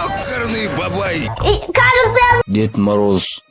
Ёкарный бабай! И, кажется, Дед Мороз